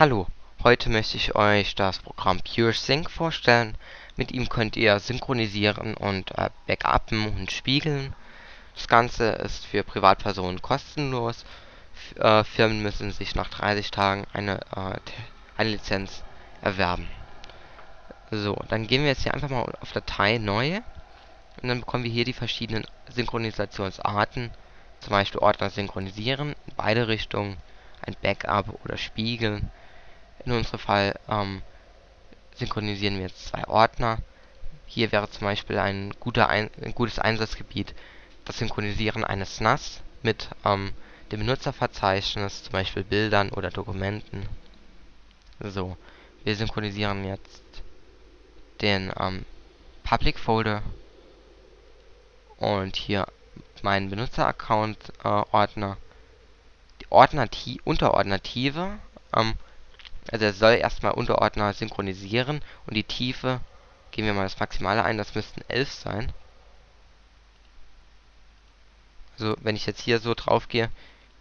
Hallo, heute möchte ich euch das Programm PureSync vorstellen. Mit ihm könnt ihr synchronisieren und äh, backuppen und spiegeln. Das Ganze ist für Privatpersonen kostenlos. F äh, Firmen müssen sich nach 30 Tagen eine, äh, eine Lizenz erwerben. So, dann gehen wir jetzt hier einfach mal auf Datei neu und dann bekommen wir hier die verschiedenen Synchronisationsarten. Zum Beispiel Ordner synchronisieren in beide Richtungen, ein Backup oder spiegeln in unserem Fall ähm, synchronisieren wir jetzt zwei Ordner. Hier wäre zum Beispiel ein, guter ein, ein gutes Einsatzgebiet das Synchronisieren eines NAS mit ähm, dem Benutzerverzeichnis, zum Beispiel Bildern oder Dokumenten. So, wir synchronisieren jetzt den ähm, Public Folder und hier meinen Benutzer-Account äh, Ordner. Die Ordner Unterordnative ähm, also er soll erstmal Unterordner synchronisieren und die Tiefe, geben wir mal das Maximale ein, das müssten 11 sein. Also wenn ich jetzt hier so drauf gehe,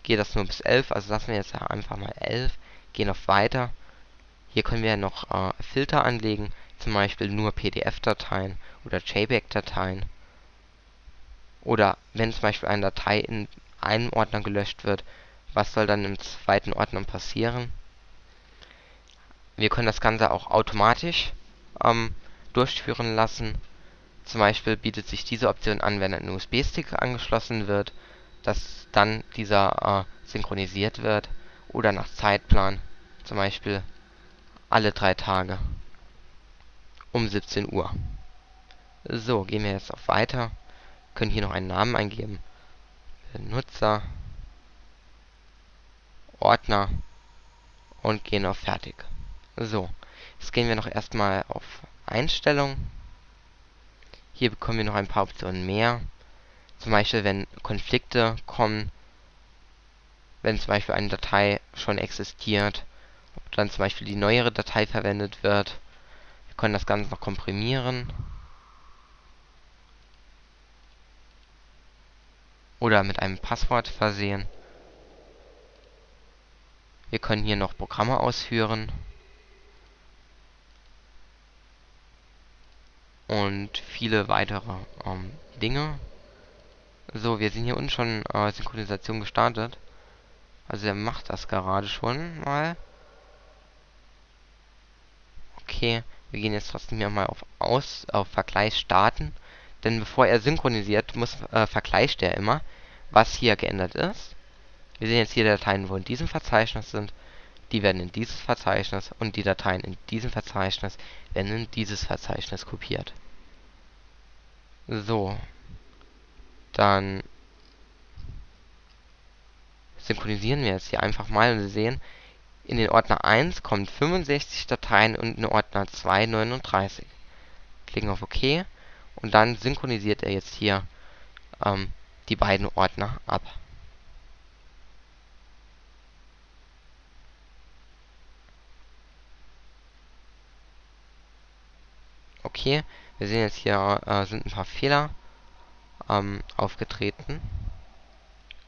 geht das nur bis 11, also lassen wir jetzt einfach mal 11, gehen auf Weiter. Hier können wir noch äh, Filter anlegen, zum Beispiel nur PDF-Dateien oder JPEG-Dateien. Oder wenn zum Beispiel eine Datei in einem Ordner gelöscht wird, was soll dann im zweiten Ordner passieren? Wir können das Ganze auch automatisch ähm, durchführen lassen. Zum Beispiel bietet sich diese Option an, wenn ein USB-Stick angeschlossen wird, dass dann dieser äh, synchronisiert wird oder nach Zeitplan, zum Beispiel alle drei Tage um 17 Uhr. So, gehen wir jetzt auf Weiter, können hier noch einen Namen eingeben, Benutzer, Ordner und gehen auf Fertig. So, jetzt gehen wir noch erstmal auf Einstellungen. Hier bekommen wir noch ein paar Optionen mehr. Zum Beispiel, wenn Konflikte kommen, wenn zum Beispiel eine Datei schon existiert, ob dann zum Beispiel die neuere Datei verwendet wird. Wir können das Ganze noch komprimieren. Oder mit einem Passwort versehen. Wir können hier noch Programme ausführen. Und viele weitere ähm, Dinge. So, wir sind hier unten schon äh, Synchronisation gestartet. Also er macht das gerade schon mal. Okay, wir gehen jetzt trotzdem hier mal auf Aus, auf Vergleich starten. Denn bevor er synchronisiert, muss äh, vergleicht er immer, was hier geändert ist. Wir sehen jetzt hier Dateien, wo in diesem Verzeichnis sind. Die werden in dieses Verzeichnis und die Dateien in diesem Verzeichnis werden in dieses Verzeichnis kopiert. So. Dann synchronisieren wir jetzt hier einfach mal und Sie sehen, in den Ordner 1 kommen 65 Dateien und in den Ordner 2 39. Klicken auf OK und dann synchronisiert er jetzt hier ähm, die beiden Ordner ab. Okay, wir sehen jetzt hier äh, sind ein paar Fehler ähm, aufgetreten.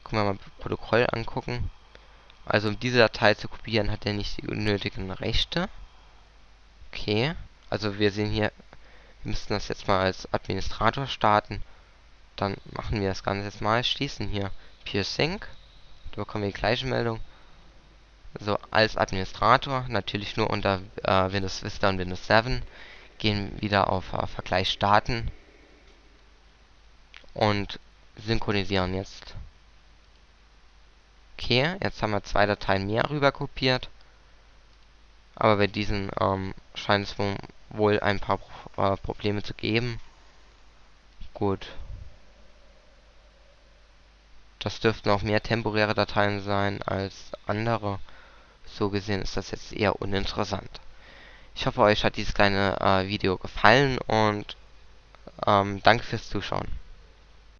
Können wir mal Protokoll angucken. Also um diese Datei zu kopieren, hat er nicht die nötigen Rechte. Okay, also wir sehen hier, wir müssten das jetzt mal als Administrator starten. Dann machen wir das Ganze jetzt mal, schließen hier PureSync. Da bekommen wir die gleiche Meldung. So, als Administrator, natürlich nur unter äh, Windows Vista und Windows 7 gehen wieder auf äh, Vergleich starten und synchronisieren jetzt. Okay, jetzt haben wir zwei Dateien mehr rüber kopiert. Aber bei diesen ähm, scheint es wohl ein paar äh, Probleme zu geben. Gut. Das dürften auch mehr temporäre Dateien sein als andere. So gesehen ist das jetzt eher uninteressant. Ich hoffe, euch hat dieses kleine äh, Video gefallen und ähm, danke fürs Zuschauen.